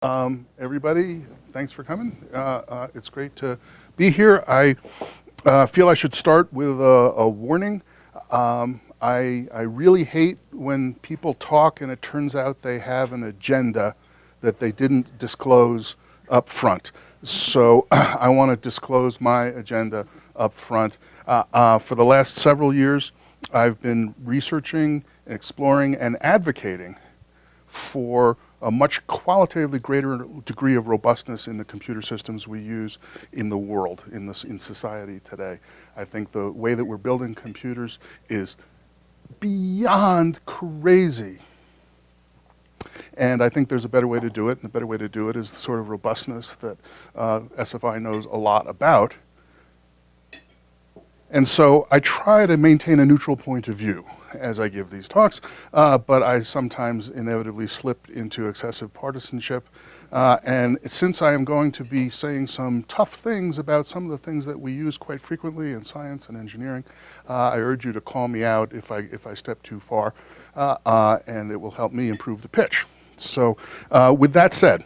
Um, everybody, thanks for coming. Uh, uh, it's great to be here. I uh, feel I should start with a, a warning. Um, I, I really hate when people talk and it turns out they have an agenda that they didn't disclose up front. So I want to disclose my agenda up front. Uh, uh, for the last several years, I've been researching, exploring, and advocating for a much qualitatively greater degree of robustness in the computer systems we use in the world, in, this, in society today. I think the way that we're building computers is beyond crazy. And I think there's a better way to do it, and the better way to do it is the sort of robustness that uh, SFI knows a lot about. And so I try to maintain a neutral point of view as I give these talks, uh, but I sometimes inevitably slip into excessive partisanship. Uh, and since I am going to be saying some tough things about some of the things that we use quite frequently in science and engineering, uh, I urge you to call me out if I, if I step too far, uh, uh, and it will help me improve the pitch. So uh, with that said,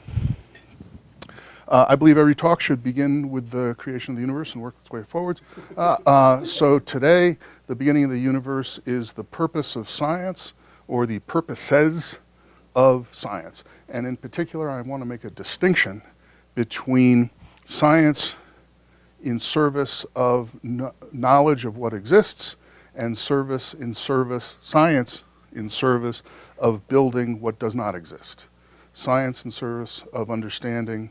uh, I believe every talk should begin with the creation of the universe and work its way forwards. So today, the beginning of the universe is the purpose of science or the purposes of science. And in particular, I want to make a distinction between science in service of knowledge of what exists and service in service, science in service of building what does not exist. Science in service of understanding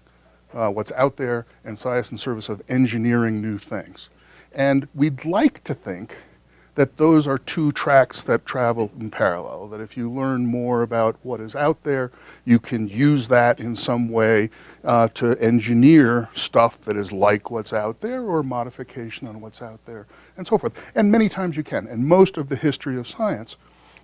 uh, what's out there and science in service of engineering new things. And we'd like to think that those are two tracks that travel in parallel, that if you learn more about what is out there, you can use that in some way uh, to engineer stuff that is like what's out there or modification on what's out there and so forth. And many times you can. And most of the history of science,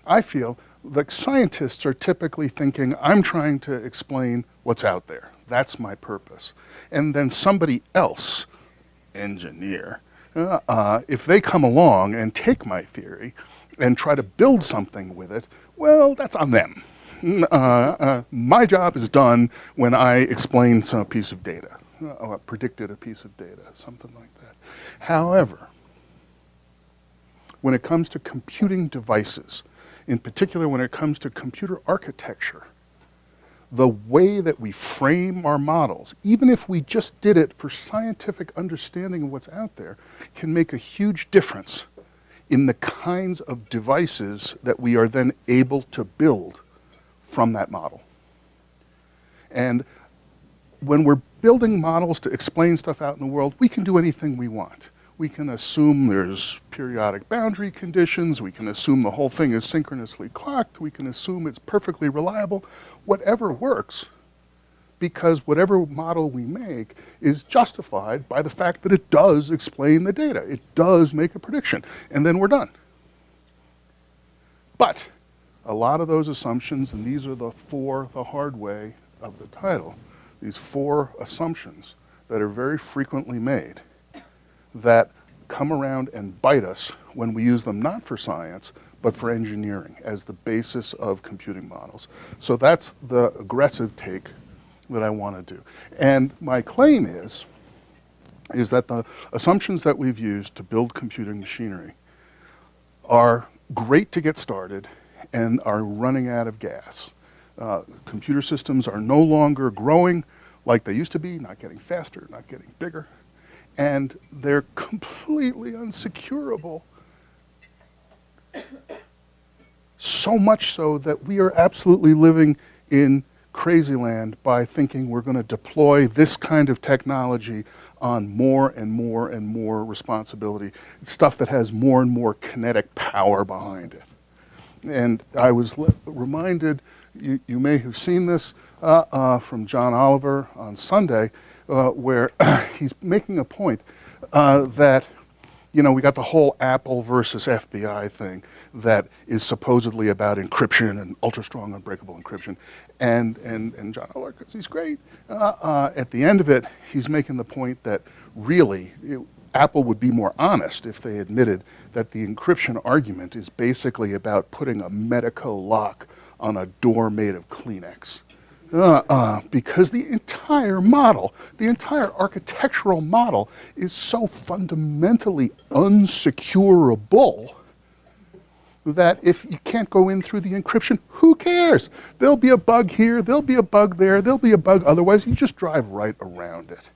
I feel, like scientists are typically thinking, I'm trying to explain what's out there. That's my purpose. And then somebody else, engineer, uh, uh, if they come along and take my theory and try to build something with it, well, that's on them. Mm, uh, uh, my job is done when I explain some piece of data, uh, or predicted a piece of data, something like that. However, when it comes to computing devices, in particular when it comes to computer architecture, the way that we frame our models, even if we just did it for scientific understanding of what's out there, can make a huge difference in the kinds of devices that we are then able to build from that model. And when we're building models to explain stuff out in the world, we can do anything we want we can assume there's periodic boundary conditions, we can assume the whole thing is synchronously clocked, we can assume it's perfectly reliable, whatever works, because whatever model we make is justified by the fact that it does explain the data. It does make a prediction, and then we're done. But a lot of those assumptions, and these are the four, the hard way of the title, these four assumptions that are very frequently made that come around and bite us when we use them not for science, but for engineering as the basis of computing models. So that's the aggressive take that I want to do. And my claim is, is that the assumptions that we've used to build computing machinery are great to get started and are running out of gas. Uh, computer systems are no longer growing like they used to be, not getting faster, not getting bigger and they're completely unsecurable. So much so that we are absolutely living in crazy land by thinking we're going to deploy this kind of technology on more and more and more responsibility. It's stuff that has more and more kinetic power behind it. And I was reminded, you, you, may have seen this uh, uh, from John Oliver on Sunday, uh, where he's making a point uh, that, you know, we got the whole Apple versus FBI thing that is supposedly about encryption and ultra-strong unbreakable encryption. And, and, and John Oliver, he's great, uh, uh, at the end of it, he's making the point that really, it, Apple would be more honest if they admitted that the encryption argument is basically about putting a Medeco lock on a door made of Kleenex Uh, uh, because the entire model, the entire architectural model is so fundamentally unsecurable that if you can't go in through the encryption, who cares? There'll be a bug here, there'll be a bug there, there'll be a bug otherwise, you just drive right around it.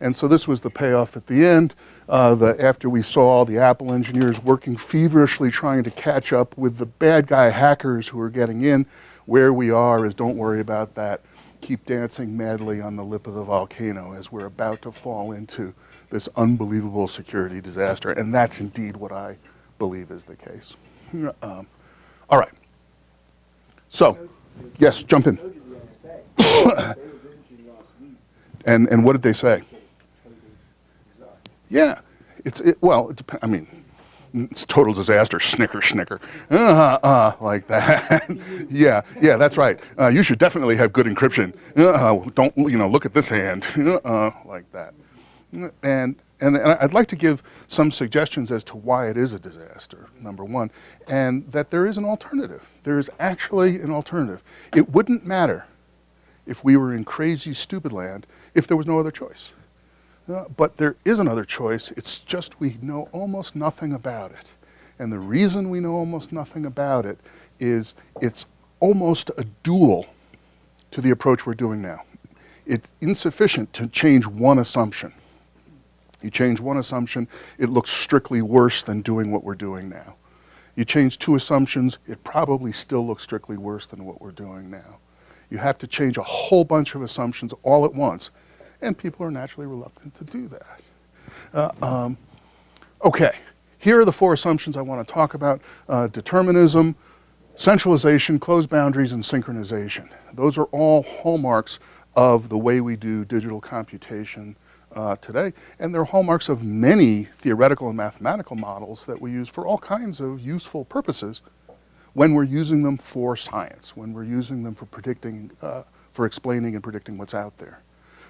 And so this was the payoff at the end, uh, the, after we saw all the Apple engineers working feverishly trying to catch up with the bad guy hackers who are getting in, where we are is don't worry about that. Keep dancing madly on the lip of the volcano as we're about to fall into this unbelievable security disaster. And that's indeed what I believe is the case. Um, all right. So, yes, jump in. and, and what did they say? Yeah, it's, it, well, it depends, I mean, total disaster, snicker, snicker, uh, uh, like that. yeah, yeah, that's right. Uh, you should definitely have good encryption. Uh, don't, you know, look at this hand, uh, like that. And, and, and I'd like to give some suggestions as to why it is a disaster, number one, and that there is an alternative. There is actually an alternative. It wouldn't matter if we were in crazy, stupid land if there was no other choice. Uh, but there is another choice. It's just we know almost nothing about it. And the reason we know almost nothing about it is it's almost a dual to the approach we're doing now. It's insufficient to change one assumption. You change one assumption, it looks strictly worse than doing what we're doing now. You change two assumptions, it probably still looks strictly worse than what we're doing now. You have to change a whole bunch of assumptions all at once and people are naturally reluctant to do that. Uh, um, okay, here are the four assumptions I want to talk about. Uh, determinism, centralization, closed boundaries, and synchronization. Those are all hallmarks of the way we do digital computation uh, today, and they're hallmarks of many theoretical and mathematical models that we use for all kinds of useful purposes when we're using them for science, when we're using them for predicting, uh, for explaining and predicting what's out there.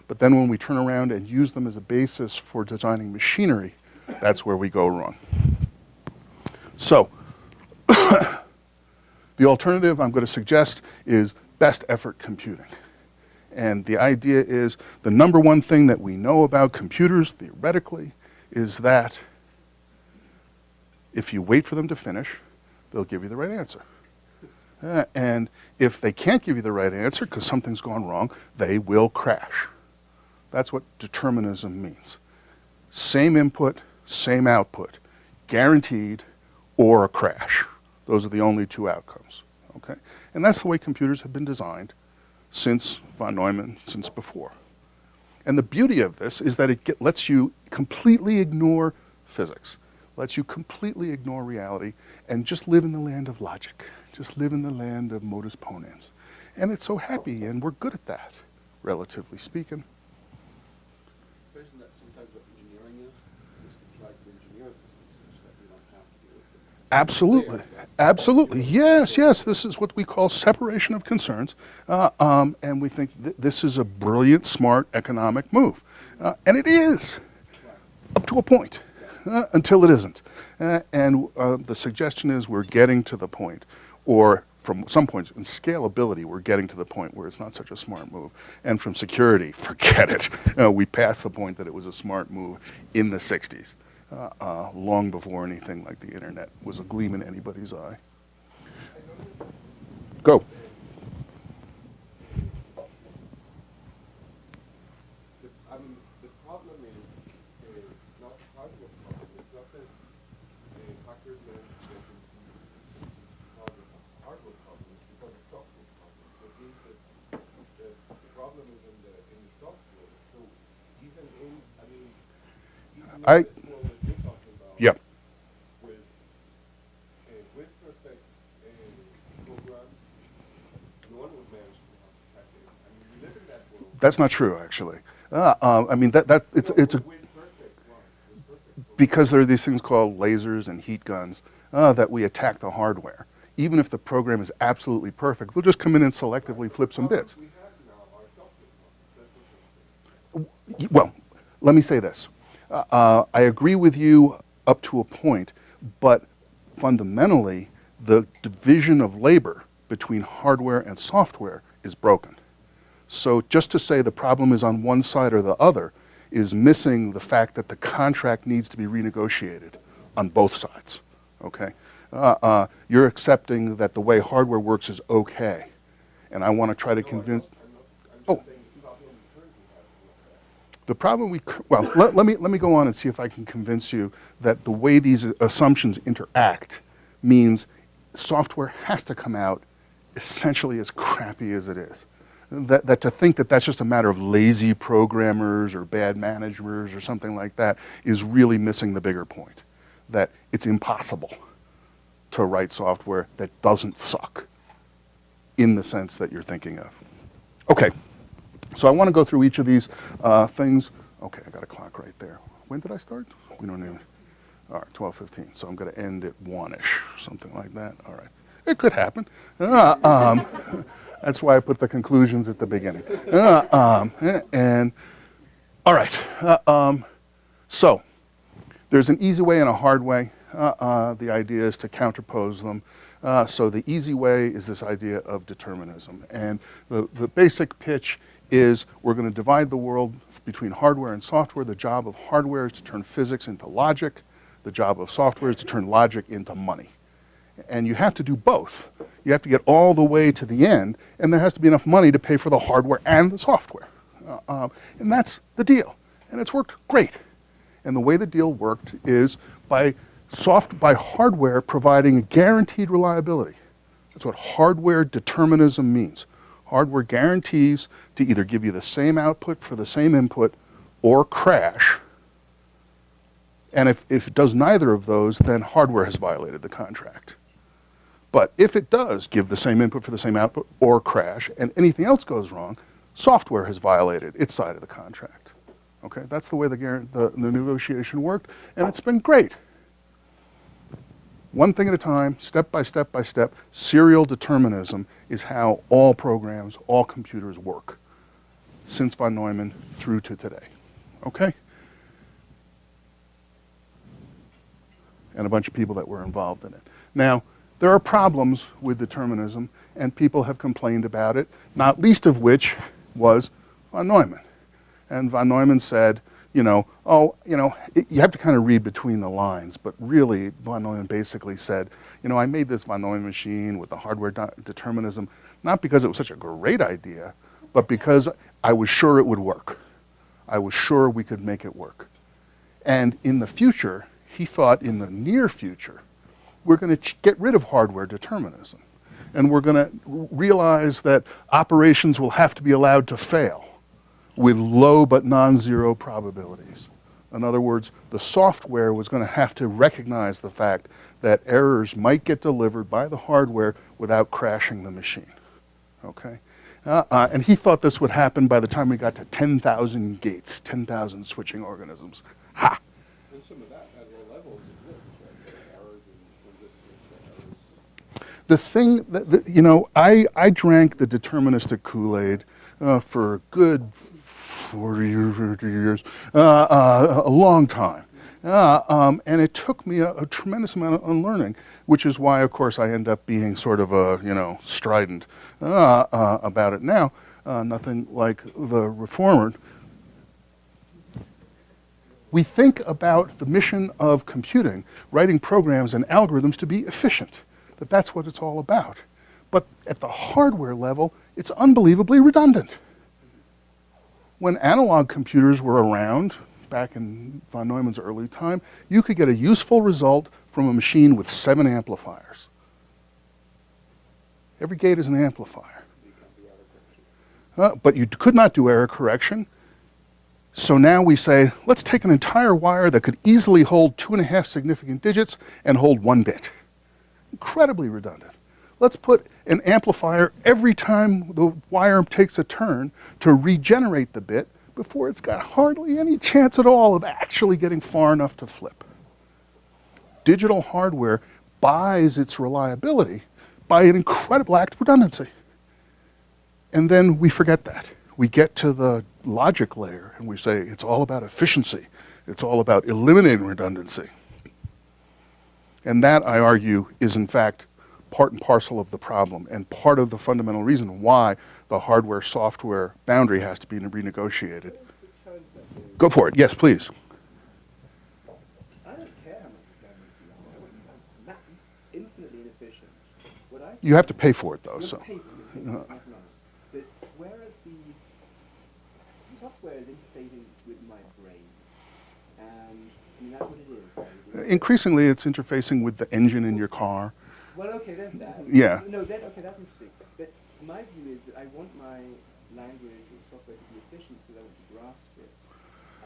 But then when we turn around and use them as a basis for designing machinery, that's where we go wrong. So, the alternative I'm going to suggest is best effort computing. And the idea is the number one thing that we know about computers theoretically is that if you wait for them to finish, they'll give you the right answer. Uh, and if they can't give you the right answer because something's gone wrong, they will crash. That's what determinism means. Same input, same output, guaranteed or a crash. Those are the only two outcomes, okay? And that's the way computers have been designed since von Neumann, since before. And the beauty of this is that it get, lets you completely ignore physics, lets you completely ignore reality, and just live in the land of logic, just live in the land of modus ponens. And it's so happy, and we're good at that, relatively speaking. Absolutely. Absolutely. Yes, yes. This is what we call separation of concerns. Uh, um, and we think th this is a brilliant, smart economic move. Uh, and it is, up to a point, uh, until it isn't. Uh, and uh, the suggestion is we're getting to the point, or from some points in scalability, we're getting to the point where it's not such a smart move. And from security, forget it. Uh, we passed the point that it was a smart move in the 60s uh, uh, long before anything like the internet was a gleam in anybody's eye. Go. I, That's not true, actually. Uh, uh, I mean, that, that it's, it's a, because there are these things called lasers and heat guns uh, that we attack the hardware. Even if the program is absolutely perfect, we'll just come in and selectively flip some bits. Well, let me say this. Uh, I agree with you up to a point, but fundamentally, the division of labor between hardware and software is broken. So just to say the problem is on one side or the other is missing the fact that the contract needs to be renegotiated on both sides, okay? Uh, uh, you're accepting that the way hardware works is okay. And I want to try to convince, oh. The problem we, well, let, let me, let me go on and see if I can convince you that the way these assumptions interact means software has to come out essentially as crappy as it is. That, that to think that that's just a matter of lazy programmers or bad managers or something like that is really missing the bigger point. That it's impossible to write software that doesn't suck in the sense that you're thinking of. Okay, so I want to go through each of these uh, things. Okay, I got a clock right there. When did I start? We don't even. All right, 12:15. So I'm going to end at one-ish, something like that. All right, it could happen. Uh, um, that's why I put the conclusions at the beginning. Uh, um, and all right, uh, um, so there's an easy way and a hard way. Uh, uh, the idea is to counterpose them. So the easy way is this idea of determinism. And the, the basic pitch is we're going to divide the world between hardware and software. The job of hardware is to turn physics into logic. The job of software is to turn logic into money. And you have to do both. You have to get all the way to the end, and there has to be enough money to pay for the hardware and the software. Uh, um, and that's the deal. And it's worked great. And the way the deal worked is by soft by hardware providing guaranteed reliability. That's what hardware determinism means. Hardware guarantees to either give you the same output for the same input or crash. And if, if it does neither of those, then hardware has violated the contract. But if it does give the same input for the same output or crash, and anything else goes wrong, software has violated its side of the contract. Okay, that's the way the, the, the negotiation worked, and it's been great one thing at a time, step by step by step, serial determinism is how all programs, all computers work since von Neumann through to today. Okay? And a bunch of people that were involved in it. Now, there are problems with determinism, and people have complained about it, not least of which was von Neumann. And von Neumann said, you know, oh, you know, it, you have to kind of read between the lines, but really von Neumann basically said, you know, I made this von Neumann machine with the hardware determinism, not because it was such a great idea, but because I was sure it would work. I was sure we could make it work. And in the future, he thought in the near future, we're going to get rid of hardware determinism. And we're going to realize that operations will have to be allowed to fail with low but non-zero probabilities. In other words, the software was going to have to recognize the fact that errors might get delivered by the hardware without crashing the machine. Okay? Uh, uh, and he thought this would happen by the time we got to 10,000 gates, 10,000 switching organisms. Ha! And some of that at low levels exists, right? Errors and resistors, errors. The thing that, that, you know, I, I drank the deterministic Kool-Aid uh, for a good 40 years, 50 years, uh, uh, a long time. Uh, um, and it took me a, a, tremendous amount of unlearning, which is why, of course, I end up being sort of a, you know, strident uh, uh, about it now. Uh, nothing like the reformer. We think about the mission of computing, writing programs and algorithms to be efficient, that that's what it's all about. But at the hardware level, it's unbelievably redundant when analog computers were around, back in von Neumann's early time, you could get a useful result from a machine with seven amplifiers. Every gate is an amplifier. Uh, but you could not do error correction. So now we say, let's take an entire wire that could easily hold two and a half significant digits and hold one bit. Incredibly redundant. Let's put an amplifier every time the wire takes a turn to regenerate the bit before it's got hardly any chance at all of actually getting far enough to flip. Digital hardware buys its reliability by an incredible act of redundancy. And then we forget that. We get to the logic layer and we say it's all about efficiency. It's all about eliminating redundancy. And that, I argue, is in fact part and parcel of the problem and part of the fundamental reason why the hardware-software boundary has to be renegotiated. Go for it. Yes, please. I don't care how much redundancy you have. I want that infinitely inefficient. What I You have to pay for it, though, you so. But whereas the software is interfacing with my brain, and I mean that's what it is. Right? It's- Increasingly, it's interfacing with the engine in your car. Well, okay, there's that. Yeah. No, that, okay, that's interesting. But my view is that I want my language or software to be efficient because I want to grasp it.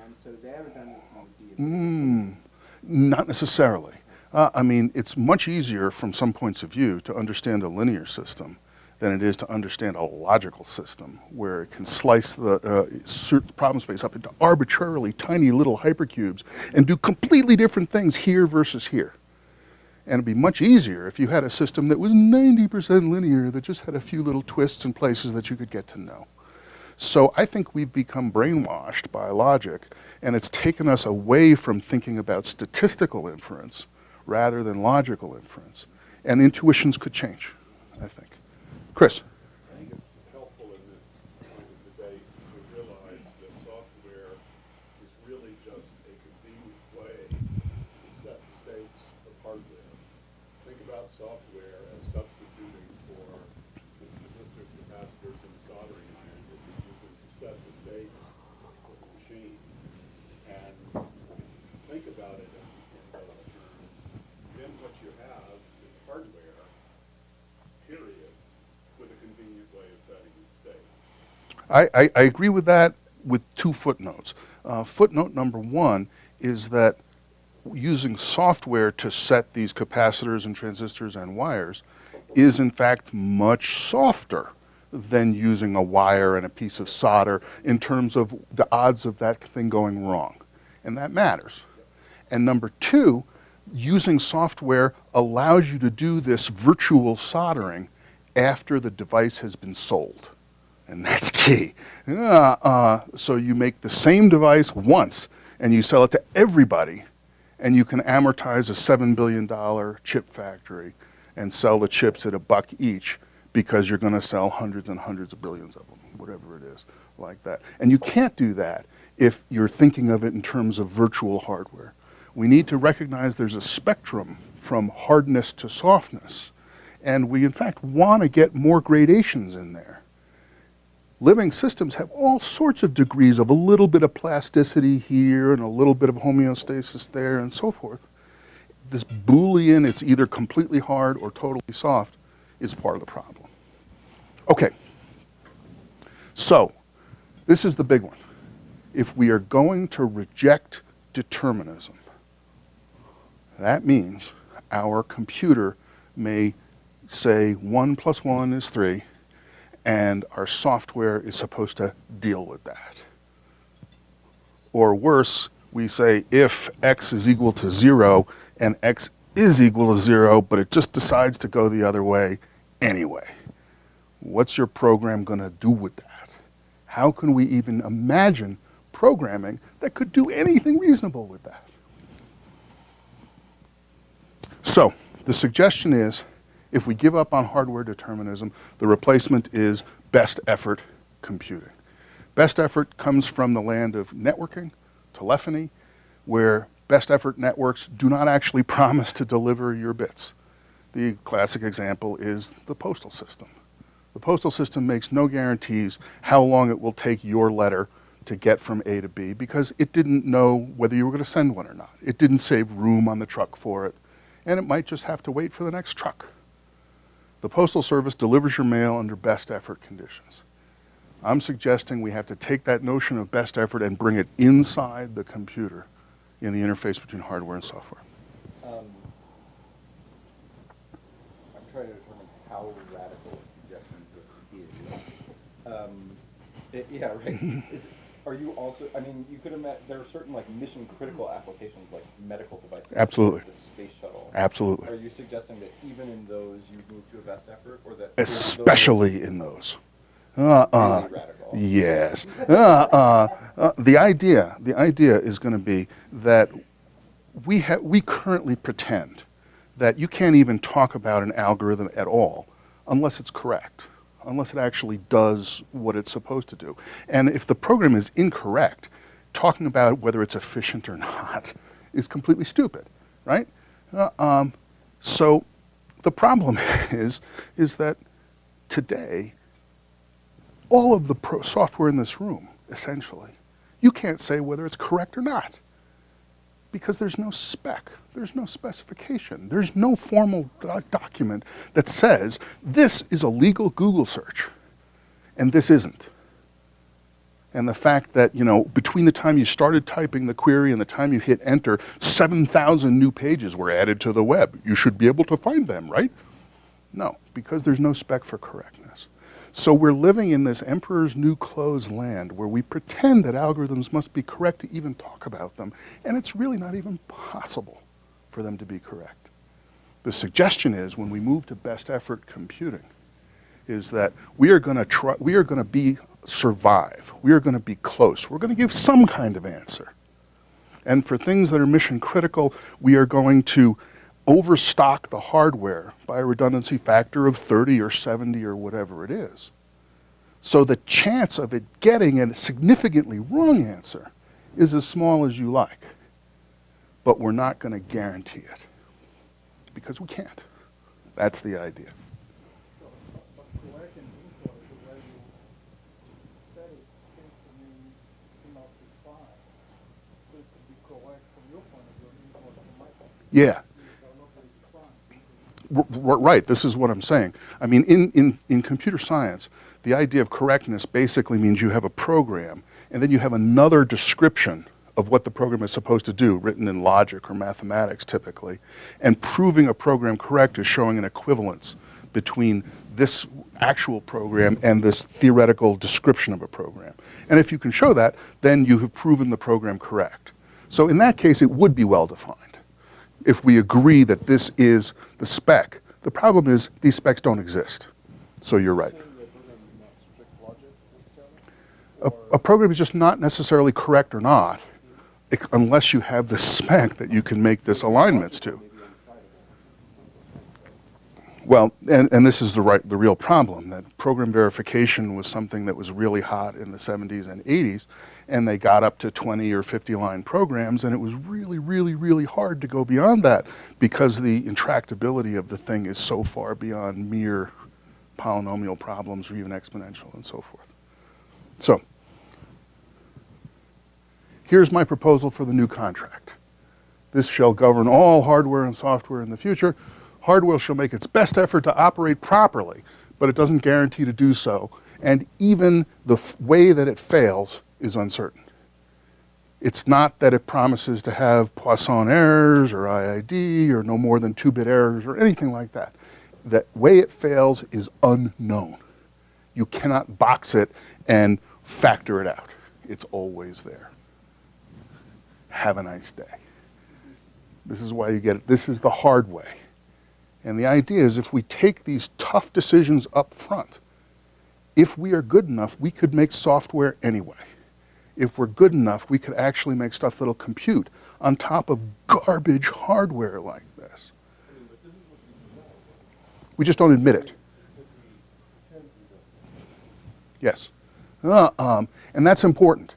And so their redundancy would be. Mm, not necessarily. Uh, I mean, it's much easier from some points of view to understand a linear system than it is to understand a logical system where it can slice the uh, problem space up into arbitrarily tiny little hypercubes and do completely different things here versus here. And it'd be much easier if you had a system that was 90% linear that just had a few little twists and places that you could get to know. So I think we've become brainwashed by logic, and it's taken us away from thinking about statistical inference rather than logical inference. And intuitions could change, I think. Chris? I think it's helpful in this kind of debate to realize that software is really just a convenient way to set the states of hardware. Think about software as substituting for the resistors, capacitors, and the soldering iron that you're using to set the states of the machine. And think about it in, in those terms. Then what you have is hardware, period, with a convenient way of setting its states. I, I, I agree with that with two footnotes. Uh, footnote number one is that using software to set these capacitors and transistors and wires is in fact much softer than using a wire and a piece of solder in terms of the odds of that thing going wrong. And that matters. And number two, using software allows you to do this virtual soldering after the device has been sold. And that's key. Uh, uh, so you make the same device once and you sell it to everybody, and you can amortize a $7 billion chip factory and sell the chips at a buck each because you're going to sell hundreds and hundreds of billions of them, whatever it is, like that. And you can't do that if you're thinking of it in terms of virtual hardware. We need to recognize there's a spectrum from hardness to softness. And we, in fact, want to get more gradations in there. Living systems have all sorts of degrees of a little bit of plasticity here and a little bit of homeostasis there and so forth. This Boolean, it's either completely hard or totally soft, is part of the problem. Okay. So, this is the big one. If we are going to reject determinism, that means our computer may say 1 plus 1 is 3, and our software is supposed to deal with that. Or worse, we say if x is equal to 0 and x is equal to 0, but it just decides to go the other way anyway. What's your program going to do with that? How can we even imagine programming that could do anything reasonable with that? So, the suggestion is if we give up on hardware determinism, the replacement is best effort computing. Best effort comes from the land of networking, telephony, where best effort networks do not actually promise to deliver your bits. The classic example is the postal system. The postal system makes no guarantees how long it will take your letter to get from A to B because it didn't know whether you were going to send one or not. It didn't save room on the truck for it, and it might just have to wait for the next truck. The Postal Service delivers your mail under best effort conditions. I'm suggesting we have to take that notion of best effort and bring it inside the computer in the interface between hardware and software. Um, I'm trying to determine how radical this is. Um, it- yeah, right. Are you also, I mean, you could imagine, there are certain like mission critical applications like medical devices. Absolutely. The space shuttle. Absolutely. Are you suggesting that even in those you move to a best effort or that? those- Especially in those. Uh-uh. Really. Yes. Uh, uh, uh, the idea, the idea is going to be that we ha- we currently pretend that you can't even talk about an algorithm at all unless it's correct. Unless it actually does what it's supposed to do. And if the program is incorrect, talking about whether it's efficient or not is completely stupid, right? Uh, um, so the problem is, is that today, all of the software in this room, essentially, you can't say whether it's correct or not because there's no spec, there's no specification, there's no formal do- document that says this is a legal Google search and this isn't. And the fact that, you know, between the time you started typing the query and the time you hit enter, 7,000 new pages were added to the web. You should be able to find them, right? No, because there's no spec for correctness. So we're living in this emperor's new clothes land where we pretend that algorithms must be correct to even talk about them, and it's really not even possible for them to be correct. The suggestion is when we move to best effort computing, is that we are going to try, we are going to be survive. We are going to be close. We're going to give some kind of answer. And for things that are mission critical, we are going to overstock the hardware by a redundancy factor of 30 or 70 or whatever it is. So the chance of it getting a significantly wrong answer is as small as you like. But we're not going to guarantee it because we can't. That's the idea. Yeah. These are not very defined. R- r- Right, this is what I'm saying. I mean, in, in, in computer science, the idea of correctness basically means you have a program and then you have another description of what the program is supposed to do, written in logic or mathematics typically. And proving a program correct is showing an equivalence between this actual program and this theoretical description of a program. And if you can show that, then you have proven the program correct. So in that case, it would be well defined if we agree that this is the spec. The problem is these specs don't exist. So you're right. A, a program is just not necessarily correct or not ec- unless you have the spec that you can make this alignments to. Well, and, and this is the right, the real problem, that program verification was something that was really hot in the 70s and 80s, and they got up to 20 or 50 line programs, and it was really, really, really hard to go beyond that because the intractability of the thing is so far beyond mere polynomial problems or even exponential and so forth. So, here's my proposal for the new contract. This shall govern all hardware and software in the future. Hardware shall make its best effort to operate properly, but it doesn't guarantee to do so. And even the way that it fails is uncertain. It's not that it promises to have Poisson errors or IID or no more than two bit errors or anything like that. The way it fails is unknown. You cannot box it and factor it out. It's always there. Have a nice day. This is why you get it. This is the hard way. And the idea is if we take these tough decisions up front, if we are good enough, we could make software anyway. If we're good enough, we could actually make stuff that'll compute on top of garbage hardware like this. We just don't admit it. Yes. Uh, um, and that's important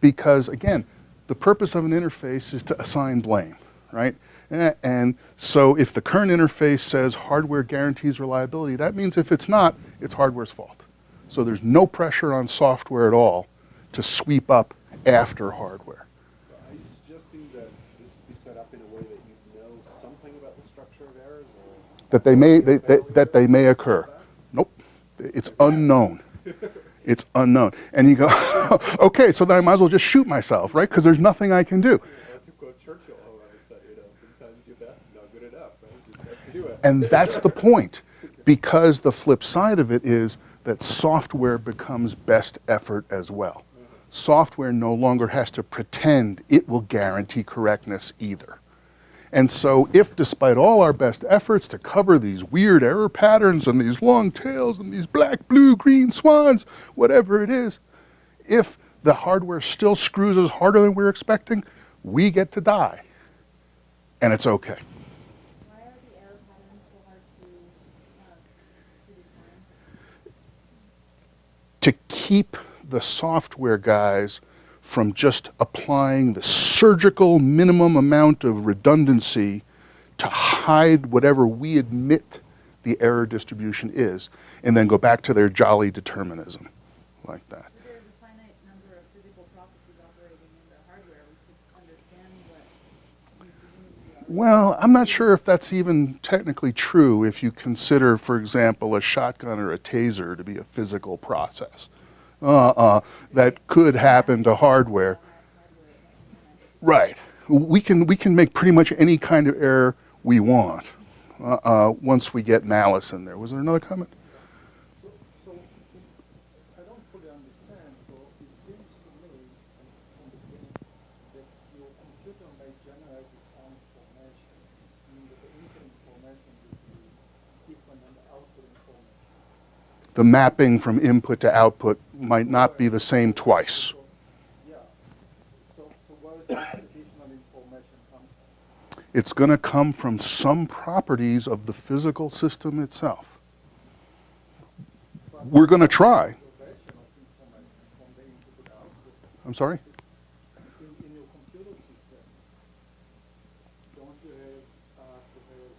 because, again, the purpose of an interface is to assign blame, right? And so if the current interface says hardware guarantees reliability, that means if it's not, it's hardware's fault. So there's no pressure on software at all to sweep up after hardware. Are you suggesting that this be set up in a way that you know something about the structure of errors or? That they may, they, that, that they may occur. Nope. It's unknown. It's unknown. And you go, okay, so then I might as well just shoot myself, right? Because there's nothing I can do. Or to quote Churchill, how I said, you know, sometimes your best is not good enough, right? You just have to do it. And that's the point, because the flip side of it is that software becomes best effort as well. Software no longer has to pretend it will guarantee correctness either. And so, if despite all our best efforts to cover these weird error patterns and these long tails and these black, blue, green swans, whatever it is, if the hardware still screws us harder than we're expecting, we get to die. And it's okay. Why are the error patterns so hard to, to to keep the software guys from just applying the surgical minimum amount of redundancy to hide whatever we admit the error distribution is, and then go back to their jolly determinism like that. If there's a finite number of physical processes operating in the hardware, we could understand what we presumably are. Well, I'm not sure if that's even technically true if you consider, for example, a shotgun or a taser to be a physical process. Uh-uh, that could happen to hardware. Right. We can, we can make pretty much any kind of error we want uh-uh, once we get malice in there. Was there another comment? So, so, I don't fully understand, so it seems to me, from the beginning, that your computer may generate its own information, meaning that the input information will be different than the output information. The mapping from input to output might not be the same twice. It's going to come from some properties of the physical system itself. We're going to try. I'm of information from the input to the output. I'm sorry? In, in your computer system, don't you have, uh,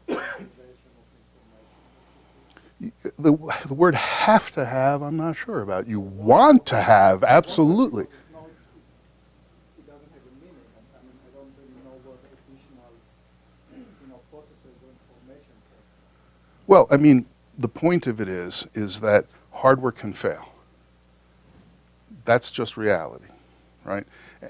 to have observation of information? The, the word have to have, I'm not sure about. You want to have, absolutely. Well, I mean, the point of it is, is that hardware can fail. That's just reality, right?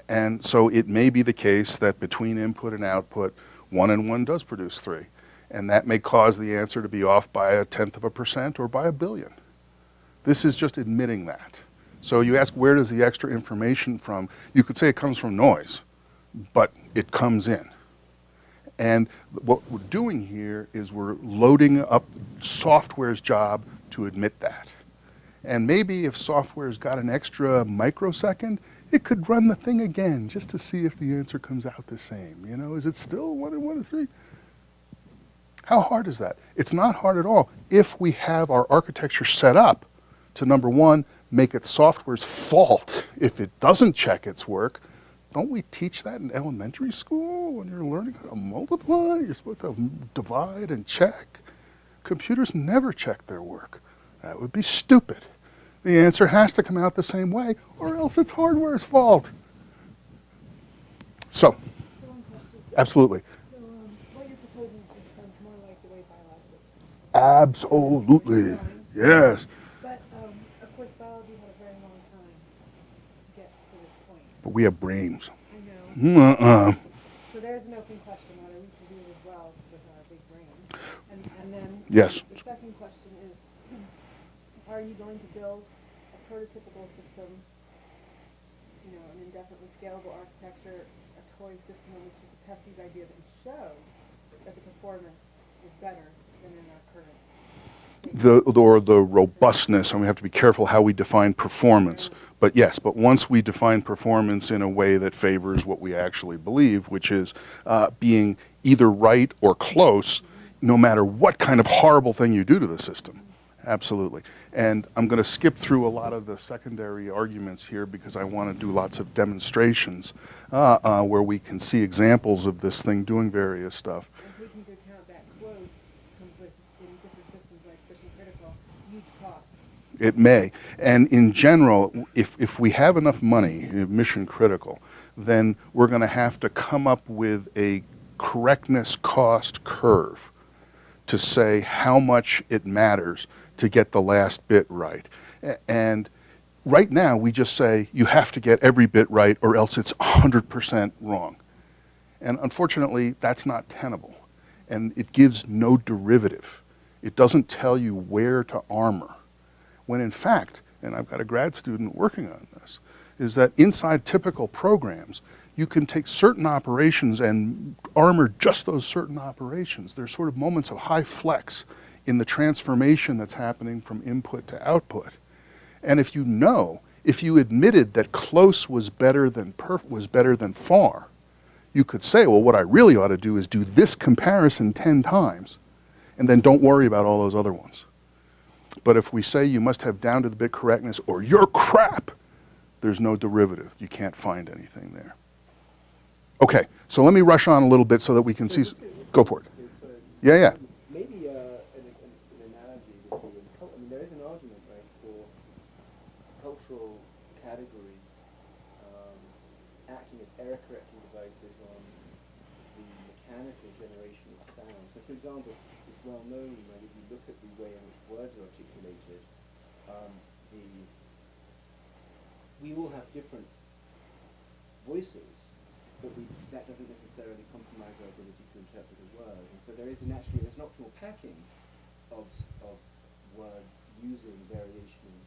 And so it may be the case that between input and output, one and one does produce three. And that may cause the answer to be off by a tenth of a percent or by a billion. This is just admitting that. So you ask, where does the extra information from? You could say it comes from noise, but it comes in. And what we're doing here is we're loading up software's job to admit that. And maybe if software's got an extra microsecond, it could run the thing again just to see if the answer comes out the same. You know, is it still one and one and three? How hard is that? It's not hard at all if we have our architecture set up to number one, make it software's fault if it doesn't check its work. Don't we teach that in elementary school when you're learning how to multiply? You're supposed to divide and check. Computers never check their work. That would be stupid. The answer has to come out the same way, or else it's hardware's fault. So, absolutely. so, um, what you're proposing sounds more like the way biology works. Absolutely. Yes. But, um, of course, biology had a very long time to get to this point. But we have brains. I know. Uh-uh. So there's an open question on whether we can do it as well with our big brain. And, and then. Yes. The second question is, are you going to build a prototypical system, you know, an indefinitely scalable architecture, a toy system in which you can test these ideas and show that the performance is better than in our current? The, or the robustness, and we have to be careful how we define performance. But yes, but once we define performance in a way that favors what we actually believe, which is uh, being either right or close, no matter what kind of horrible thing you do to the system. Absolutely. And I'm going to skip through a lot of the secondary arguments here because I want to do lots of demonstrations uh, uh, where we can see examples of this thing doing various stuff. And taking into account that close comes with, in different systems like mission critical, huge costs. It may. And in general, if, if we have enough money, uh, mission critical, then we're going to have to come up with a correctness cost curve to say how much it matters to get the last bit right. And right now, we just say you have to get every bit right or else it's 100% wrong. And unfortunately, that's not tenable. And it gives no derivative. It doesn't tell you where to armor when in fact, and I've got a grad student working on this, is that inside typical programs, you can take certain operations and armor just those certain operations. There's sort of moments of high flex in the transformation that's happening from input to output. And if you know, if you admitted that close was better than was better than far, you could say, well, what I really ought to do is do this comparison 10 times, and then don't worry about all those other ones. But if we say you must have down to the bit correctness or you're crap, there's no derivative. You can't find anything there. Okay, so let me rush on a little bit so that we can see. Go for it. Yeah, yeah. maybe uh, an, an, an analogy would be I mean, there is an argument, for cultural categories um, acting as error correcting devices on the mechanical generation of sound. So, for example, it's well known, look at the way in which words are articulated, um, the we all have different voices, but we, that doesn't necessarily compromise our ability to interpret a word. And so there is an actually there's an optimal packing of, of words using variation in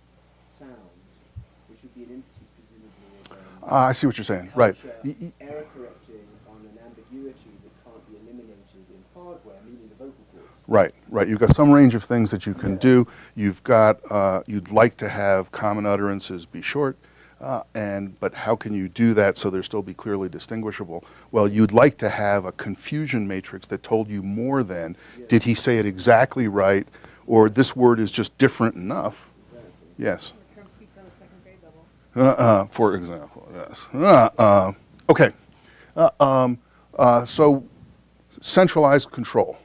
sounds, which would be an instance presumably of um, Ah, I see what you're saying. Right. culture y- error correcting on an ambiguity that can't be eliminated in hardware, meaning the vocal cords. Right, right. You've got some range of things that you can do. You've got, uh, you'd like to have common utterances be short, uh, and, but how can you do that so they'll still be clearly distinguishable? Well, you'd like to have a confusion matrix that told you more than, did he say it exactly right, or this word is just different enough? Yes. Term speaks on a second grade level. Uh-uh, for example, yes. Uh-uh. Okay. Uh, um, uh, so, centralized control.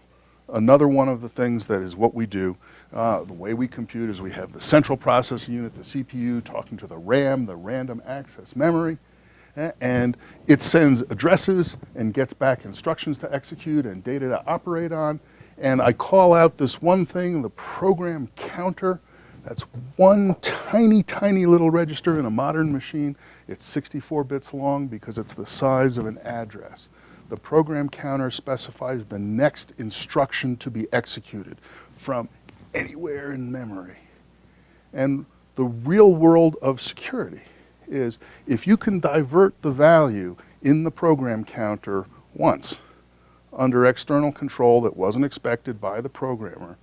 Another one of the things that is what we do, uh, the way we compute is we have the central processing unit, the CPU, talking to the RAM, the random access memory, and it sends addresses and gets back instructions to execute and data to operate on. And I call out this one thing, the program counter. That's one tiny, tiny little register in a modern machine. It's 64 bits long because it's the size of an address. The program counter specifies the next instruction to be executed from anywhere in memory. And the real world of security is if you can divert the value in the program counter once under external control that wasn't expected by the programmer,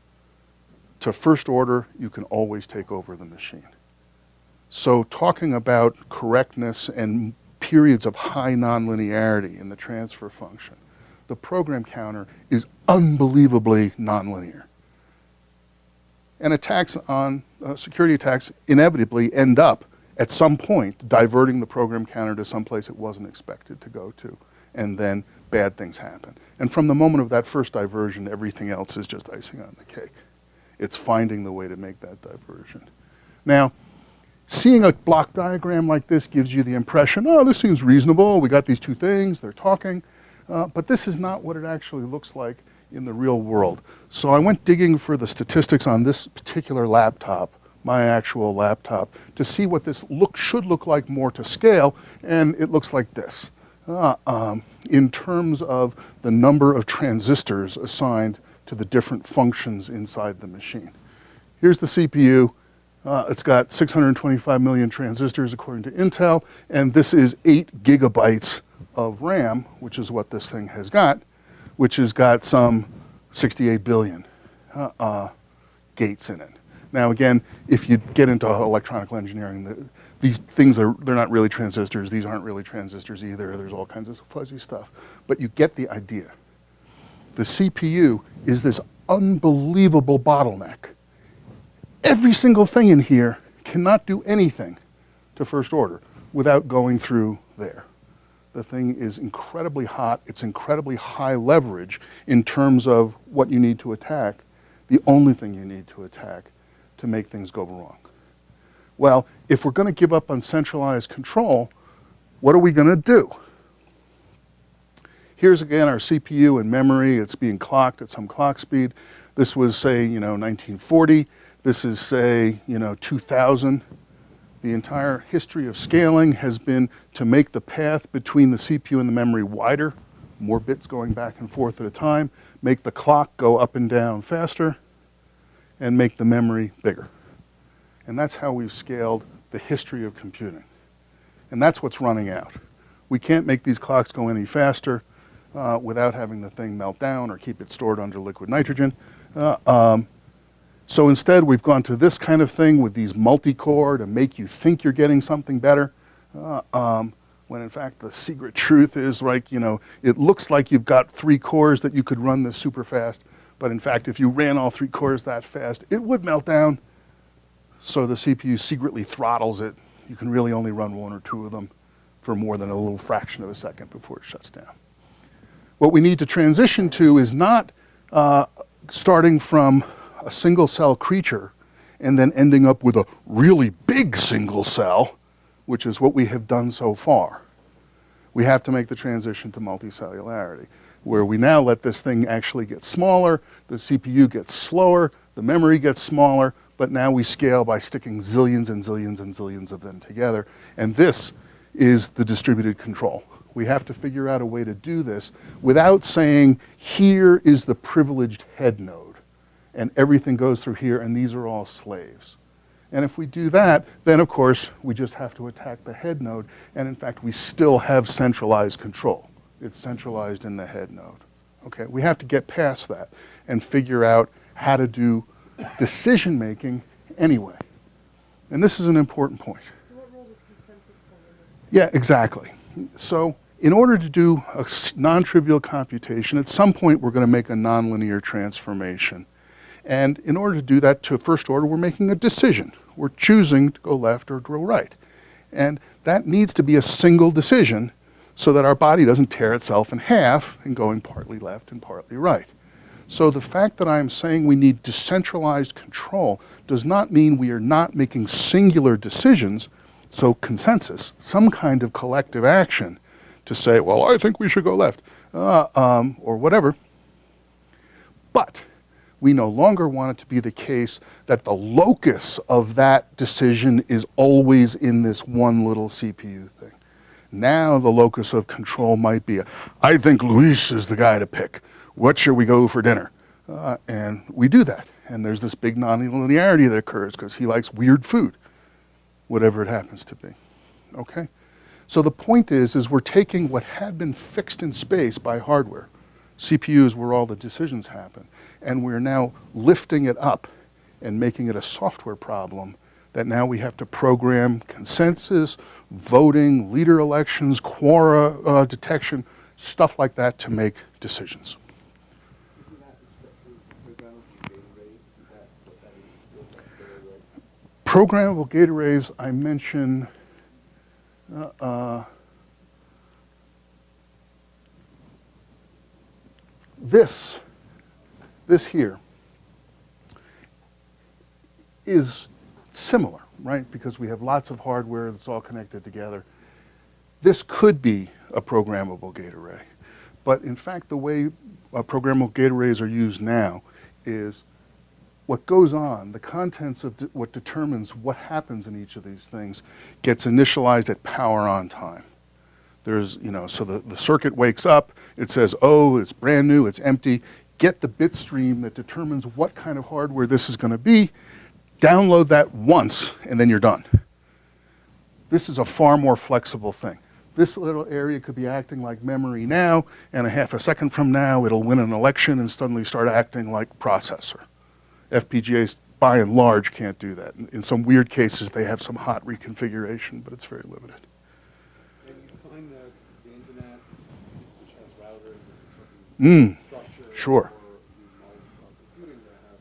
to first order, you can always take over the machine. So talking about correctness and periods of high nonlinearity in the transfer function, the program counter is unbelievably nonlinear. And attacks on, uh, security attacks inevitably end up at some point diverting the program counter to some place it wasn't expected to go to. And then bad things happen. And from the moment of that first diversion, everything else is just icing on the cake. It's finding the way to make that diversion. Now, seeing a block diagram like this gives you the impression, oh, this seems reasonable. We got these two things, they're talking. Uh, but this is not what it actually looks like in the real world. So I went digging for the statistics on this particular laptop, my actual laptop, to see what this look should look like more to scale, and it looks like this. Uh, um, in terms of the number of transistors assigned to the different functions inside the machine. Here's the CPU. Uh, it's got 625 million transistors according to Intel, and this is 8 gigabytes of RAM, which is what this thing has got, which has got some 68 billion uh, uh, gates in it. Now again, if you get into electronic engineering, the, these things are, they're not really transistors, these aren't really transistors either, there's all kinds of fuzzy stuff. But you get the idea. The CPU is this unbelievable bottleneck every single thing in here cannot do anything to first order without going through there. The thing is incredibly hot, it's incredibly high leverage in terms of what you need to attack, the only thing you need to attack to make things go wrong. Well, if we're going to give up on centralized control, what are we going to do? Here's again our CPU and memory. It's being clocked at some clock speed. This was, say, you know, 1940. This is, say, you know, 2000. The entire history of scaling has been to make the path between the CPU and the memory wider, more bits going back and forth at a time, make the clock go up and down faster, and make the memory bigger. And that's how we've scaled the history of computing. And that's what's running out. We can't make these clocks go any faster uh, without having the thing melt down or keep it stored under liquid nitrogen. Uh, um, so instead, we've gone to this kind of thing with these multi-core to make you think you're getting something better, uh, um, when in fact the secret truth is like, you know, it looks like you've got three cores that you could run this super fast, but in fact, if you ran all three cores that fast, it would melt down so the CPU secretly throttles it. You can really only run one or two of them for more than a little fraction of a second before it shuts down. What we need to transition to is not uh, starting from a single cell creature and then ending up with a really big single cell, which is what we have done so far. We have to make the transition to multicellularity, where we now let this thing actually get smaller, the CPU gets slower, the memory gets smaller, but now we scale by sticking zillions and zillions and zillions of them together. And this is the distributed control. We have to figure out a way to do this without saying, here is the privileged head node, and everything goes through here, and these are all slaves. And if we do that, then of course, we just have to attack the head node, and in fact, we still have centralized control. It's centralized in the head node. Okay, we have to get past that and figure out how to do decision making anyway. And this is an important point. So what role does consensus play in this? Yeah, exactly. So in order to do a non-trivial computation, at some point we're going to make a nonlinear transformation. And in order to do that to first order, we're making a decision. We're choosing to go left or go right. And that needs to be a single decision so that our body doesn't tear itself in half and going partly left and partly right. So the fact that I'm saying we need decentralized control does not mean we are not making singular decisions, so consensus, some kind of collective action to say, well, I think we should go left, uh, um, or whatever. But we no longer want it to be the case that the locus of that decision is always in this one little CPU thing. Now the locus of control might be, I think Luis is the guy to pick. What should we go for dinner? Uh, and we do that. And there's this big nonlinearity that occurs because he likes weird food, whatever it happens to be. Okay? So the point is, is we're taking what had been fixed in space by hardware, CPUs where all the decisions happen, and we're now lifting it up and making it a software problem that now we have to program consensus, voting, leader elections, quora uh, detection, stuff like that to make decisions. Programmable? Is is? Gate arrays, I mention, uh, uh, this, this here is similar, right? Because we have lots of hardware that's all connected together. This could be a programmable gate array. But in fact, the way uh, programmable gate arrays are used now is what goes on, the contents of de- what determines what happens in each of these things gets initialized at power on time. There's, you know, so the, the circuit wakes up, it says, oh, it's brand new, it's empty. Get the bit stream that determines what kind of hardware this is going to be, download that once, and then you're done. This is a far more flexible thing. This little area could be acting like memory now, and a half a second from now, it'll win an election and suddenly start acting like processor. FPGAs, by and large, can't do that. In- In some weird cases, they have some hot reconfiguration, but it's very limited. And you find that the internet, which has routers and Mm, certain structure. sure. Or you know, uh, computing that have different things that depend on like, all that is still decentralized. It's not very much.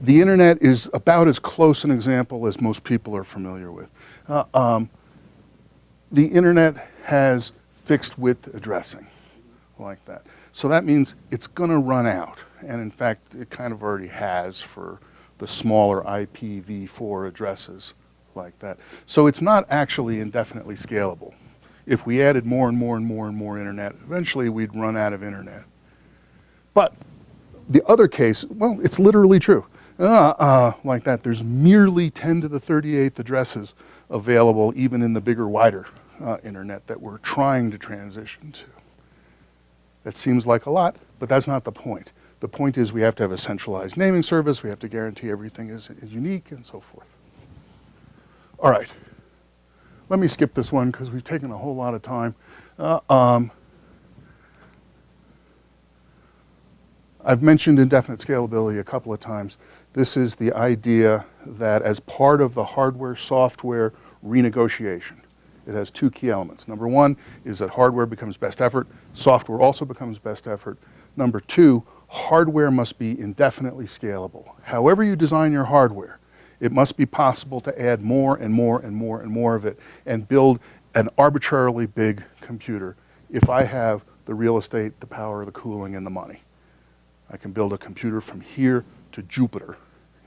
the internet is about as close an example as most people are familiar with. Uh, um, the internet has fixed width addressing like that. So that means it's going to run out. And in fact, it kind of already has for the smaller IPv4 addresses like that. So it's not actually indefinitely scalable. If we added more and more and more and more internet, eventually we'd run out of internet. But the other case, well, it's literally true. Uh, uh, like that, there's merely 10 to the 38th addresses available even in the bigger, wider uh, internet that we're trying to transition to. That seems like a lot, but that's not the point. The point is we have to have a centralized naming service, we have to guarantee everything is, is unique, and so forth. All right. Let me skip this one because we've taken a whole lot of time. Uh, um, I've mentioned indefinite scalability a couple of times. This is the idea that as part of the hardware software renegotiation, it has two key elements. Number one is that hardware becomes best effort, software also becomes best effort. Number two, hardware must be indefinitely scalable. However you design your hardware, it must be possible to add more and more and more and more of it and build an arbitrarily big computer if I have the real estate, the power, the cooling, and the money. I can build a computer from here to Jupiter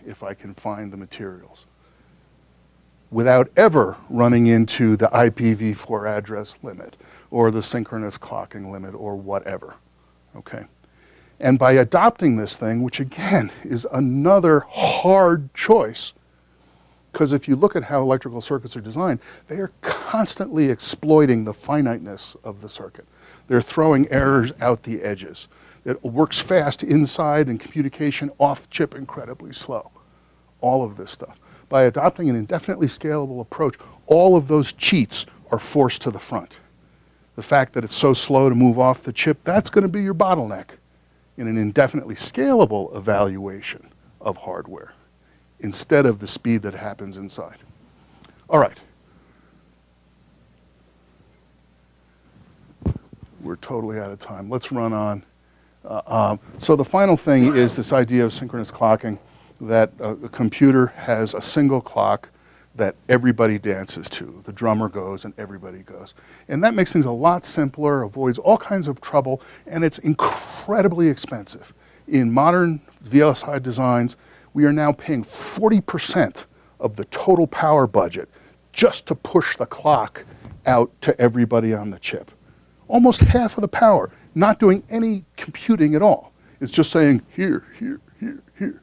if I can find the materials without ever running into the IPv4 address limit or the synchronous clocking limit or whatever. Okay? And by adopting this thing, which again is another hard choice, because if you look at how electrical circuits are designed, they are constantly exploiting the finiteness of the circuit. They're throwing errors out the edges. It works fast inside and communication off chip incredibly slow. All of this stuff. By adopting an indefinitely scalable approach, all of those cheats are forced to the front. The fact that it's so slow to move off the chip, that's going to be your bottleneck in an indefinitely scalable evaluation of hardware instead of the speed that happens inside. All right. We're totally out of time. Let's run on. Uh, um, so the final thing is this idea of synchronous clocking, that a, a computer has a single clock that everybody dances to. The drummer goes and everybody goes. And that makes things a lot simpler, avoids all kinds of trouble, and it's incredibly expensive. In modern VLSI designs, we are now paying 40% of the total power budget just to push the clock out to everybody on the chip. Almost half of the power, not doing any computing at all. It's just saying here, here, here, here.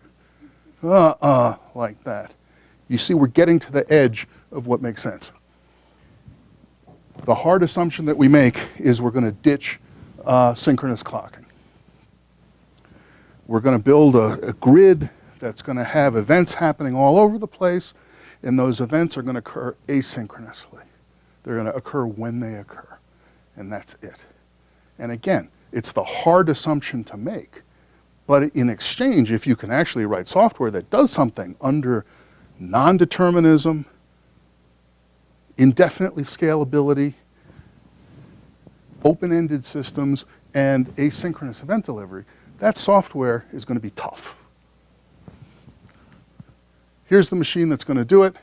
Uh-uh, like that. You see, we're getting to the edge of what makes sense. The hard assumption that we make is we're going to ditch uh, synchronous clocking. We're going to build a, a grid that's going to have events happening all over the place, and those events are going to occur asynchronously. They're going to occur when they occur, and that's it. And again, it's the hard assumption to make. But in exchange, if you can actually write software that does something under non-determinism, indefinitely scalability, open-ended systems, and asynchronous event delivery, that software is going to be tough. Here's the machine that's going to do it.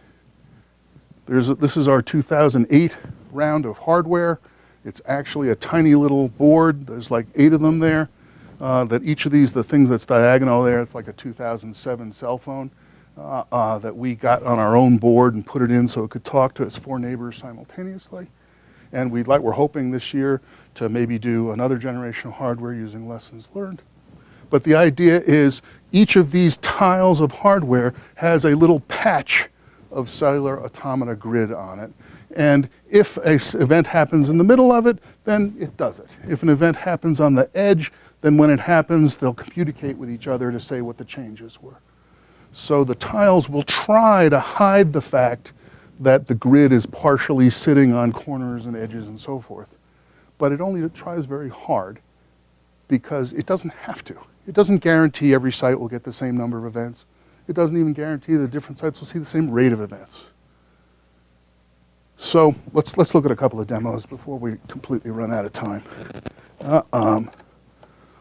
There's a, this is our 2008 round of hardware. It's actually a tiny little board. There's like eight of them there. Uh, that each of these, the things that's diagonal there, it's like a 2007 cell phone uh, uh, that we got on our own board and put it in so it could talk to its four neighbors simultaneously. And we'd like, we're hoping this year to maybe do another generation of hardware using lessons learned. But the idea is each of these tiles of hardware has a little patch of cellular automata grid on it. And if an event happens in the middle of it, then it does it. If an event happens on the edge, then when it happens, they'll communicate with each other to say what the changes were. So the tiles will try to hide the fact that the grid is partially sitting on corners and edges and so forth. But it only tries very hard because it doesn't have to. It doesn't guarantee every site will get the same number of events. It doesn't even guarantee that different sites will see the same rate of events. So let's, let's look at a couple of demos before we completely run out of time. Uh, um,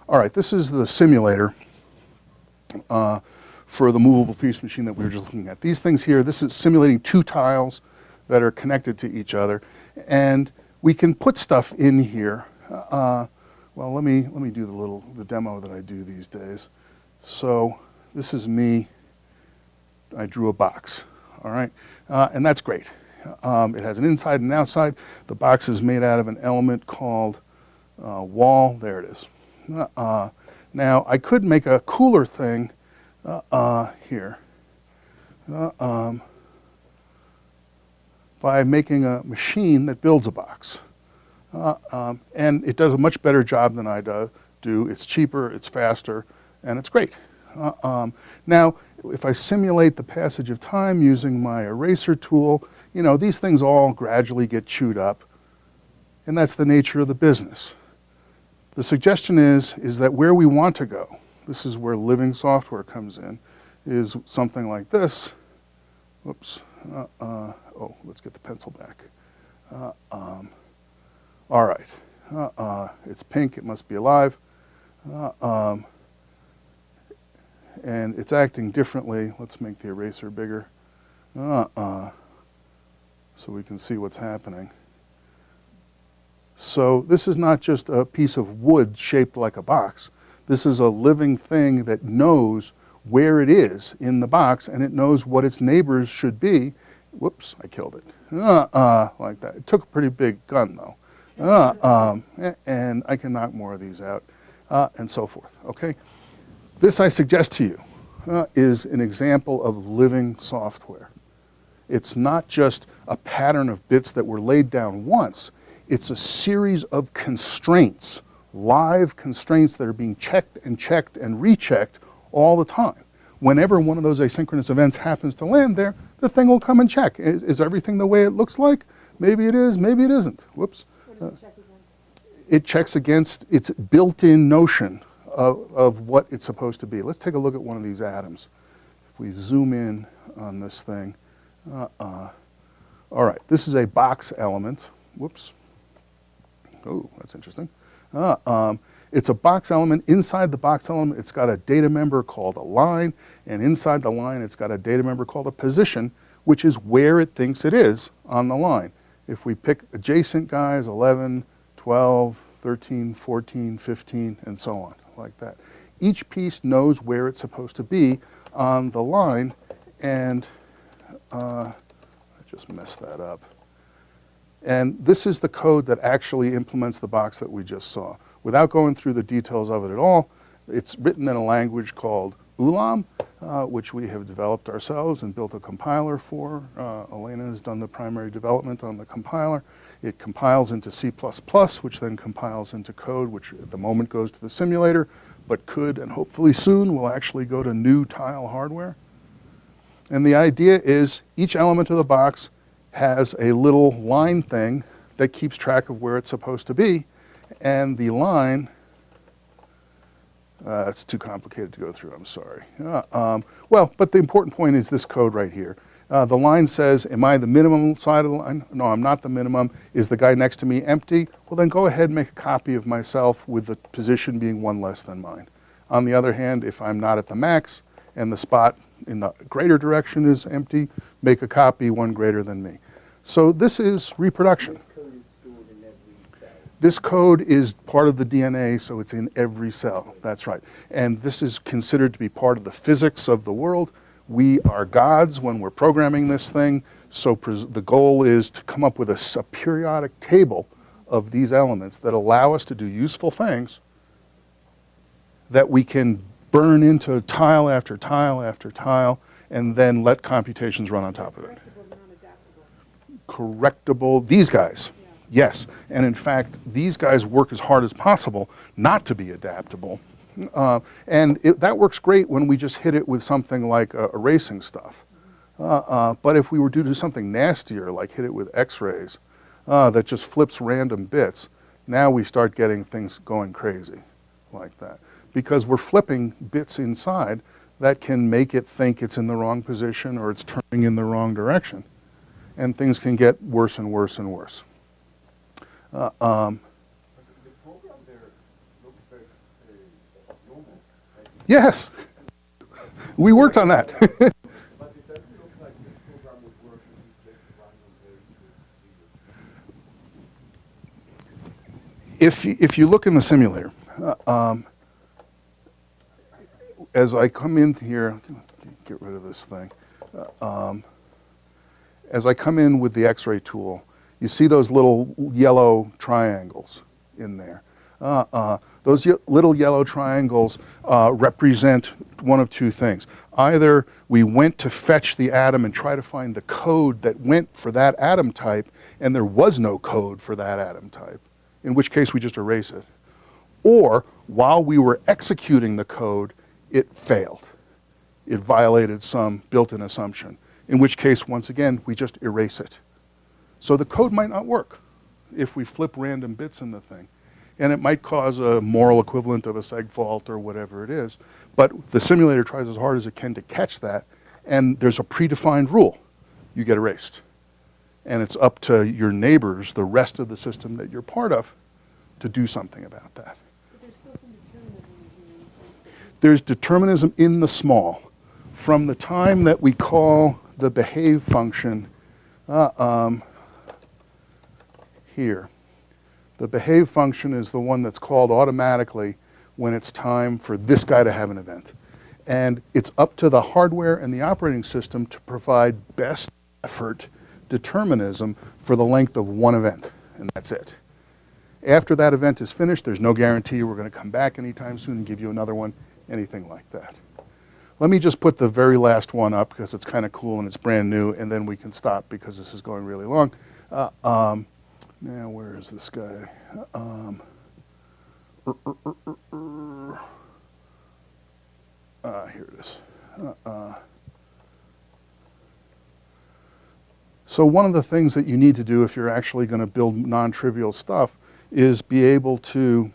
all right, this is the simulator uh, for the movable feast machine that we were just looking at. These things here, this is simulating two tiles that are connected to each other. And we can put stuff in here. Uh, well, let me, let me do the little, the demo that I do these days. So this is me. I drew a box, all right? Uh, and that's great. Um, it has an inside and outside. The box is made out of an element called uh, wall. There it is. Uh, now, I could make a cooler thing uh, uh, here uh, um, by making a machine that builds a box. Uh, um, and it does a much better job than I do. do. It's cheaper, it's faster, and it's great. Uh, um, now, if I simulate the passage of time using my eraser tool, you know, these things all gradually get chewed up, and that's the nature of the business. The suggestion is, is that where we want to go, this is where living software comes in, is something like this. Whoops. Uh, uh, oh, let's get the pencil back. Uh, um, all right. Uh, it's pink. It must be alive. Uh, um, and it's acting differently. Let's make the eraser bigger. So we can see what's happening. So this is not just a piece of wood shaped like a box. This is a living thing that knows where it is in the box and it knows what its neighbors should be. Whoops, I killed it. Uh-uh, like that. It took a pretty big gun though. Uh, um, and I can knock more of these out uh, and so forth, okay? This I suggest to you uh, is an example of living software. It's not just a pattern of bits that were laid down once. It's a series of constraints, live constraints that are being checked and checked and rechecked all the time. Whenever one of those asynchronous events happens to land there, the thing will come and check. Is, is everything the way it looks like? Maybe it is, maybe it isn't. Whoops. What does it check against? Uh, it checks against its built-in notion of, of what it's supposed to be. Let's take a look at one of these atoms. If we zoom in on this thing, uh-uh. All right, this is a box element. Whoops. Oh, that's interesting. Uh, um, it's a box element. Inside the box element, it's got a data member called a line, and inside the line, it's got a data member called a position, which is where it thinks it is on the line. If we pick adjacent guys, 11, 12, 13, 14, 15, and so on, like that. Each piece knows where it's supposed to be on the line, and uh, I just messed that up. And this is the code that actually implements the box that we just saw. Without going through the details of it at all, it's written in a language called Ulam, uh, which we have developed ourselves and built a compiler for. Uh, Elena has done the primary development on the compiler. It compiles into C++, which then compiles into code, which at the moment goes to the simulator, but could and hopefully soon will actually go to new tile hardware. And the idea is each element of the box has a little line thing that keeps track of where it's supposed to be. And the line, uh, it's too complicated to go through, I'm sorry. Uh, um, well, but the important point is this code right here. Uh, the line says, am I the minimum side of the line? No, I'm not the minimum. Is the guy next to me empty? Well, then go ahead and make a copy of myself with the position being one less than mine. On the other hand, if I'm not at the max and the spot in the greater direction is empty, make a copy one greater than me. So this is reproduction. This code is stored in every. This code is part of the DNA, so it's in every cell. That's right. And this is considered to be part of the physics of the world. We are gods when we're programming this thing, so the goal is to come up with a, a periodic table of these elements that allow us to do useful things that we can burn into tile after tile after tile and then let computations run on top of it Correctable, these guys, yes. And in fact, these guys work as hard as possible not to be adaptable. Uh, and it, that works great when we just hit it with something like uh, erasing stuff. Uh, uh, but if we were to do something nastier, like hit it with x-rays, uh, that just flips random bits, now we start getting things going crazy like that. Because we're flipping bits inside that can make it think it's in the wrong position or it's turning in the wrong direction and things can get worse and worse and worse. Uh, um, yes, we worked on that. If you if you look in the simulator, uh, um, as I come in here, get rid of this thing. Uh, um, as I come in with the X-ray tool, you see those little yellow triangles in there. Uh, uh, those ye- little yellow triangles uh, represent one of two things. Either we went to fetch the atom and try to find the code that went for that atom type, and there was no code for that atom type, in which case we just erase it. Or while we were executing the code, it failed. It violated some built-in assumption, in which case, once again, we just erase it. So the code might not work if we flip random bits in the thing. And it might cause a moral equivalent of a seg fault or whatever it is. But the simulator tries as hard as it can to catch that, and there's a predefined rule. You get erased. And it's up to your neighbors, the rest of the system that you're part of, to do something about that. But there's still some determinism there's determinism in the small. From the time that we call the behave function uh, um, here, the behave function is the one that's called automatically when it's time for this guy to have an event. And it's up to the hardware and the operating system to provide best effort determinism for the length of one event, and that's it. After that event is finished, there's no guarantee we're going to come back anytime soon and give you another one, anything like that. Let me just put the very last one up because it's kind of cool and it's brand new, and then we can stop because this is going really long. Uh, um, now, where is this guy? Um, uh, here it is. Uh, so one of the things that you need to do if you're actually going to build non-trivial stuff is be able to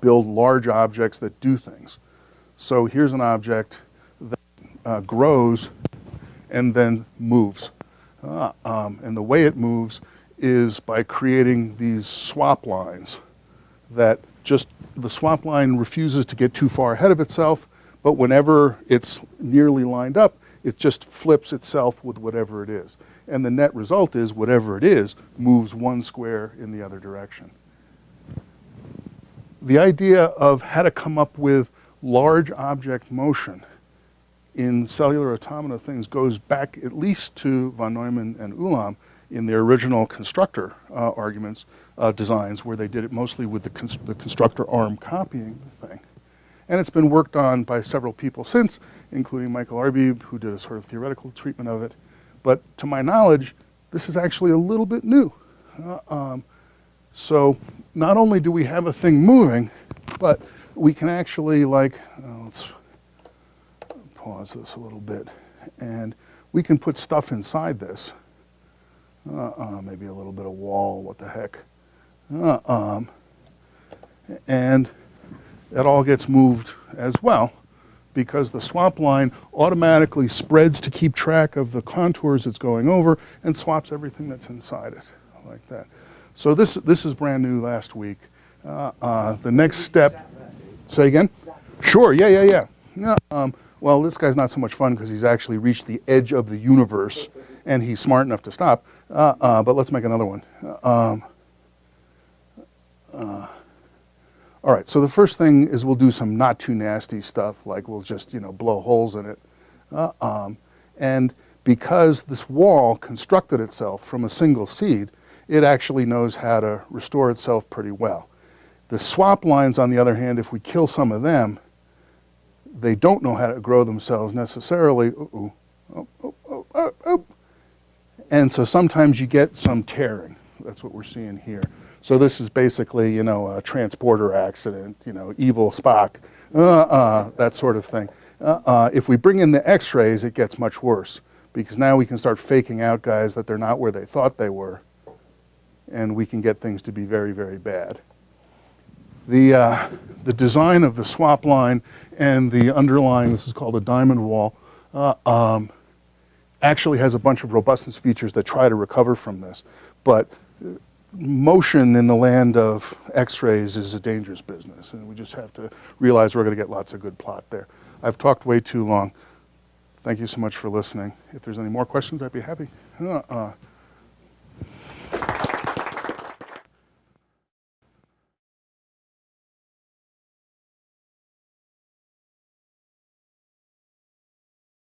build large objects that do things. So here's an object that uh, grows and then moves. Uh, um, and the way it moves is by creating these swap lines that just the swap line refuses to get too far ahead of itself, but whenever it's nearly lined up, it just flips itself with whatever it is. And the net result is whatever it is moves one square in the other direction. The idea of how to come up with large object motion in cellular automata things goes back at least to von Neumann and Ulam in their original constructor uh, arguments, uh, designs, where they did it mostly with the, const the constructor arm copying the thing. And it's been worked on by several people since, including Michael Arbib, who did a sort of theoretical treatment of it. But to my knowledge, this is actually a little bit new. Uh, um, so not only do we have a thing moving, but we can actually like, uh, let's pause this a little bit, and we can put stuff inside this. Uh, uh, maybe a little bit of wall, what the heck. Uh, um, and it all gets moved as well because the swap line automatically spreads to keep track of the contours it's going over and swaps everything that's inside it like that. So this, this is brand new last week. Uh, uh, the next step, say again? Sure, yeah, yeah, yeah. yeah um, well, this guy's not so much fun because he's actually reached the edge of the universe and he's smart enough to stop. Uh, uh, but let's make another one. Um, uh, all right, so the first thing is we'll do some not too nasty stuff, like we'll just, you know, blow holes in it. Uh, um, and because this wall constructed itself from a single seed, it actually knows how to restore itself pretty well. The swap lines, on the other hand, if we kill some of them, they don't know how to grow themselves necessarily. Ooh, oh, oh, oh, oh, oh. And so sometimes you get some tearing. That's what we're seeing here. So this is basically, you know, a transporter accident, you know, evil Spock, uh, uh, that sort of thing. Uh, uh, if we bring in the x-rays, it gets much worse because now we can start faking out guys that they're not where they thought they were. And we can get things to be very, very bad. The, uh, the design of the swap line and the underlying, this is called a diamond wall, uh, um, actually has a bunch of robustness features that try to recover from this. But motion in the land of x-rays is a dangerous business and we just have to realize we're going to get lots of good plot there. I've talked way too long. Thank you so much for listening. If there's any more questions, I'd be happy. Uh, uh,